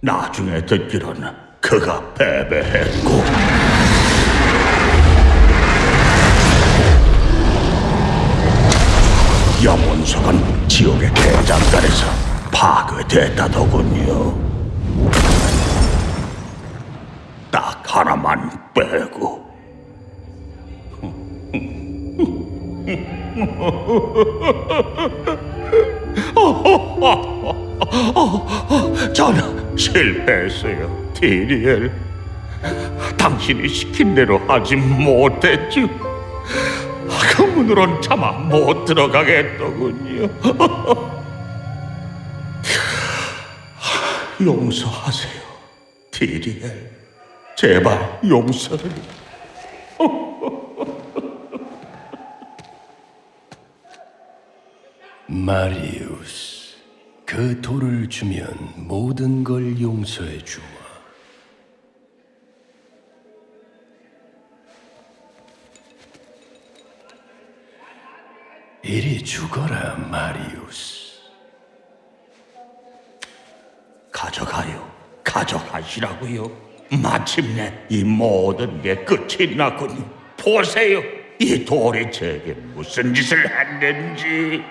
나중에 듣기로는 그가 패배했고 염원석은 지옥의 대장간에서 파괴됐다더군요. 딱 하나만 빼고 저는 실패했어요, 디리엘. 당신이 시킨 대로 하지 못했죠. 그 문으론 차마 못 들어가겠더군요. 용서하세요, 디리엘. 제발 용서를. 마리우스, 그 돌을 주면 모든 걸 용서해 주마. 이리 죽어라, 마리우스. 가져가요. 가져가시라고요. 마침내 이 모든 게 끝이 났군요. 보세요. 이 돌이 제게 무슨 짓을 했는지.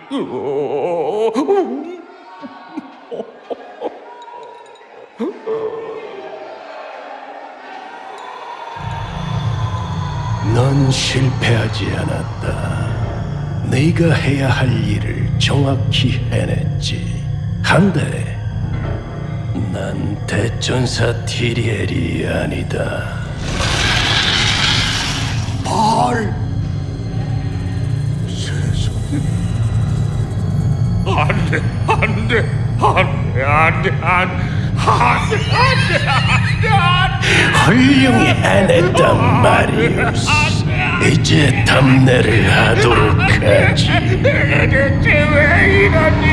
넌 실패하지 않았다. 네가 해야 할 일을 정확히 해냈지. 한데, 난 대전사 티리엘이 아니다. 발. 세상에. 안 돼, 안 돼, 안 돼, 안돼 안돼 훌륭히 안 했단 말이었어 이제 탐내를 하도록 하지. 왜 이러니